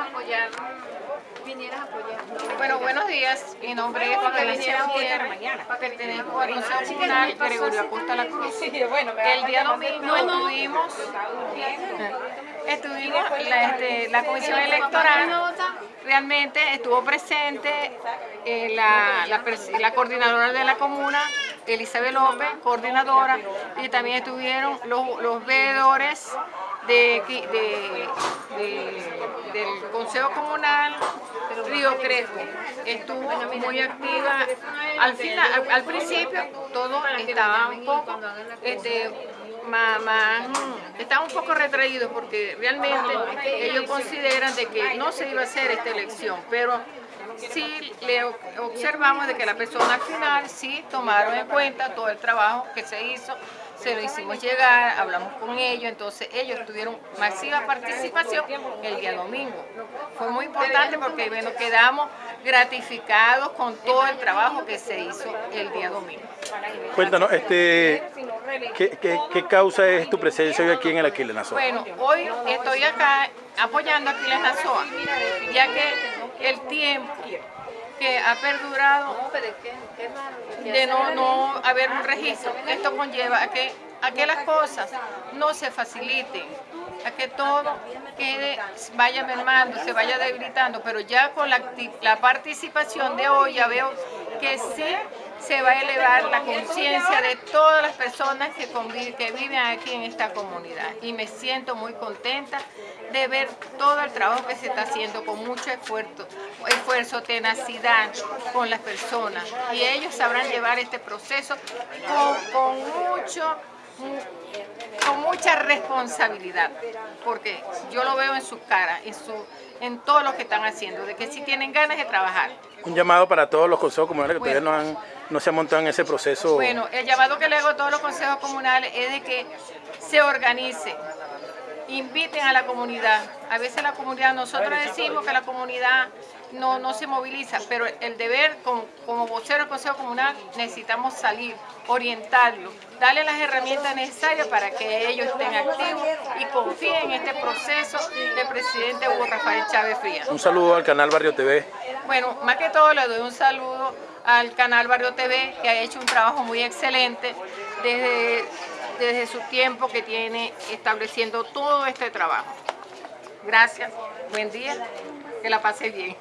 apoyar, vinieras a apoyar. Bueno, buenos días. Mi nombre es Patricia Gutiérrez. Pertenezco al Consejo Comunal Gregorio Acosta La Cruz. El día domingo estuvimos, estuvimos la, este, la comisión electoral realmente estuvo presente eh, la, la, la coordinadora de la comuna, Elizabeth López, coordinadora, y también estuvieron los, los veedores de, de, de, del Consejo Comunal Río Crespo. Estuvo muy activa. Al, final, al, al principio todo estaba un poco este, más, más, estaban un poco retraídos porque realmente ellos consideran de que no se iba a hacer esta elección, pero sí le observamos de que la persona al final sí tomaron en cuenta todo el trabajo que se hizo, se lo hicimos llegar, hablamos con ellos, entonces ellos tuvieron masiva participación el día domingo. Fue muy importante porque bueno, quedamos gratificados con todo el trabajo que se hizo el día domingo. Cuéntanos, este, ¿qué, qué, qué causa es tu presencia hoy aquí en el Aquiles Nazoa? Bueno, hoy estoy acá apoyando a Aquiles Nazoa, ya que el tiempo que ha perdurado de no, no haber un registro, esto conlleva a que, a que las cosas no se faciliten, a que todo quede, vaya mermando, se vaya debilitando, pero ya con la, la participación de hoy ya veo que sí se va a elevar la conciencia de todas las personas que, que viven aquí en esta comunidad. Y me siento muy contenta de ver todo el trabajo que se está haciendo con mucho esfuerzo, esfuerzo, tenacidad con las personas. Y ellos sabrán llevar este proceso con, con mucho con mucha responsabilidad, porque yo lo veo en su cara, en, su, en todo lo que están haciendo, de que si tienen ganas de trabajar. Un llamado para todos los consejos comunales que bueno, todavía no, han, no se han montado en ese proceso. Bueno, el llamado que le hago a todos los consejos comunales es de que se organicen, inviten a la comunidad. A veces la comunidad, nosotros decimos que la comunidad no, no se moviliza, pero el deber como, como vocero del Consejo Comunal necesitamos salir, orientarlo, darle las herramientas necesarias para que ellos estén activos y confíen en este proceso del presidente Hugo Rafael Chávez Frías. Un saludo al canal Barrio TV. Bueno, más que todo le doy un saludo al canal Barrio TV que ha hecho un trabajo muy excelente desde desde su tiempo que tiene estableciendo todo este trabajo. Gracias, buen día, que la pase bien.